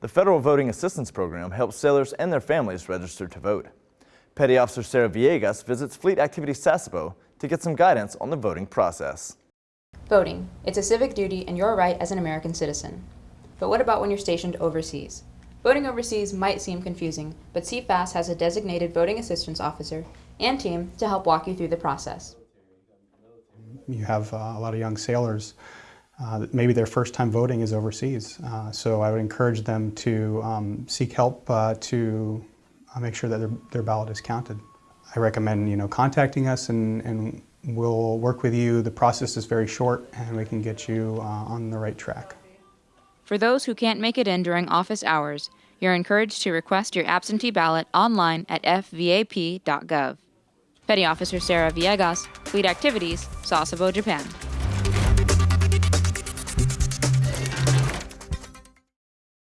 The Federal Voting Assistance Program helps sailors and their families register to vote. Petty Officer Sarah Villegas visits Fleet Activity Sasebo to get some guidance on the voting process. Voting. It's a civic duty and your right as an American citizen. But what about when you're stationed overseas? Voting overseas might seem confusing, but CFAS has a designated voting assistance officer and team to help walk you through the process. You have uh, a lot of young sailors uh, maybe their first time voting is overseas. Uh, so I would encourage them to um, seek help uh, to uh, make sure that their, their ballot is counted. I recommend you know contacting us and, and we'll work with you. The process is very short and we can get you uh, on the right track. For those who can't make it in during office hours, you're encouraged to request your absentee ballot online at fvap.gov. Petty Officer Sarah Villegas, Fleet Activities, Sasebo, Japan.